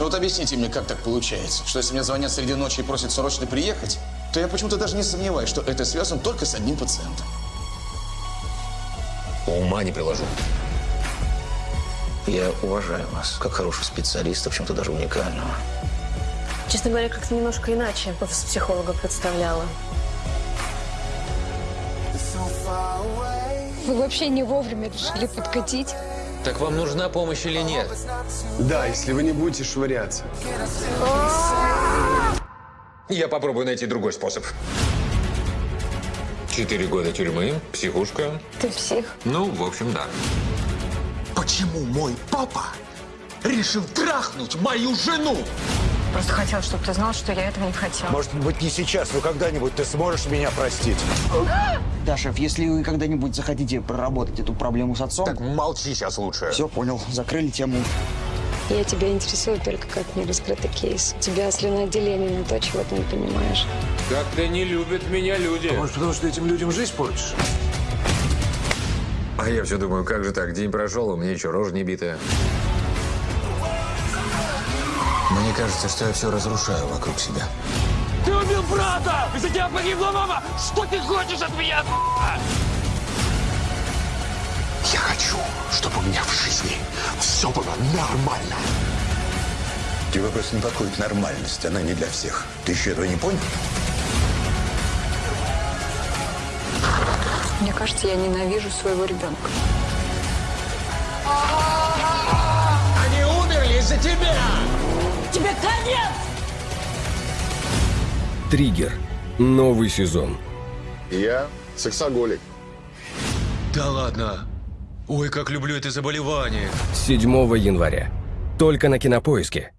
Ну вот объясните мне, как так получается, что если мне звонят среди ночи и просят срочно приехать, то я почему-то даже не сомневаюсь, что это связано только с одним пациентом. Ума не приложу. Я уважаю вас, как хорошего специалиста, в чем-то даже уникального. Честно говоря, как-то немножко иначе офис психолога представляла. Вы вообще не вовремя решили подкатить. Так вам нужна помощь или нет? Да, если вы не будете швыряться. Я попробую найти другой способ. Четыре года тюрьмы, психушка. Ты псих. Ну, в общем, да. Почему мой папа решил трахнуть мою жену? Просто хотел, чтобы ты знал, что я этого не хотела. Может быть, не сейчас, но когда-нибудь ты сможешь меня простить. Да, шеф, если вы когда-нибудь захотите проработать эту проблему с отцом... Так молчи сейчас лучше. Все, понял, закрыли тему. Я тебя интересую только как нераскрытый кейс. У тебя слюноотделение на то, чего ты не понимаешь. Как-то не любят меня люди. Может, потому что этим людям жизнь портишь? А я все думаю, как же так? День прошел, у меня еще рожа не битая. Мне кажется, что я все разрушаю вокруг себя. Ты убил брата! Из-за тебя погибла мама! Что ты хочешь от меня? Я хочу, чтобы у меня в жизни все было нормально. Тебя просто непокоит нормальность, она не для всех. Ты еще этого не понял? Мне кажется, я ненавижу своего ребенка. Конец! Триггер. Новый сезон. Я сексоголик. Да ладно. Ой, как люблю это заболевание. 7 января. Только на Кинопоиске.